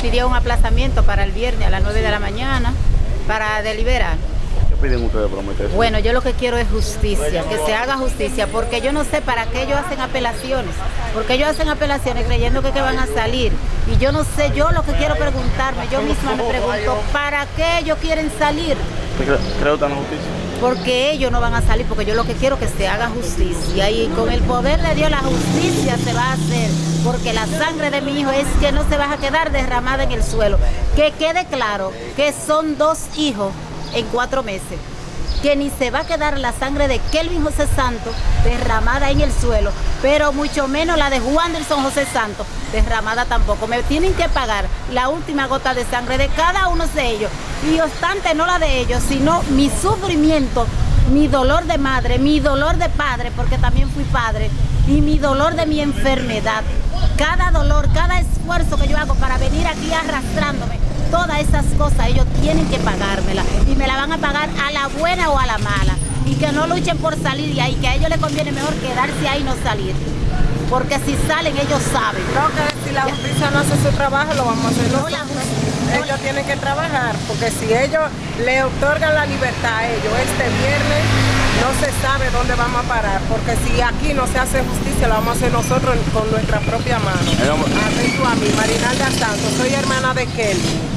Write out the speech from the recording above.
pidió un aplazamiento para el viernes a las 9 de la mañana para deliberar. ¿Qué piden ustedes por meterse? Bueno, yo lo que quiero es justicia, que se haga justicia, porque yo no sé para qué ellos hacen apelaciones, porque ellos hacen apelaciones creyendo que, que van a salir. Y yo no sé, yo lo que quiero preguntarme, yo misma me pregunto, ¿para qué ellos quieren salir? ¿Creo la justicia? Porque ellos no van a salir, porque yo lo que quiero es que se haga justicia. Y con el poder de Dios la justicia se va a hacer, porque la sangre de mi hijo es que no se va a quedar derramada en el suelo. Que quede claro que son dos hijos en cuatro meses. Que ni se va a quedar la sangre de Kelvin José Santos derramada en el suelo, pero mucho menos la de Juan Delson José Santos derramada tampoco. Me tienen que pagar la última gota de sangre de cada uno de ellos. Y obstante, no la de ellos, sino mi sufrimiento, mi dolor de madre, mi dolor de padre, porque también fui padre, y mi dolor de mi enfermedad. Cada dolor, cada esfuerzo que yo hago para venir aquí arrastrándome, todas esas cosas ellos tienen que pagármela y me van a pagar a la buena o a la mala y que no luchen por salir de ahí, que a ellos les conviene mejor quedarse ahí y no salir. Porque si salen ellos saben. No, que si la justicia no hace su trabajo, lo vamos a hacer No, nosotros. la justicia- Ellos tienen que trabajar, porque si ellos le otorgan la libertad a ellos este viernes, no se sabe dónde vamos a parar, porque si aquí no se hace justicia, lo vamos a hacer nosotros con nuestra propia mano. A tú a mí, Marinalda Santos, soy hermana de Kelly.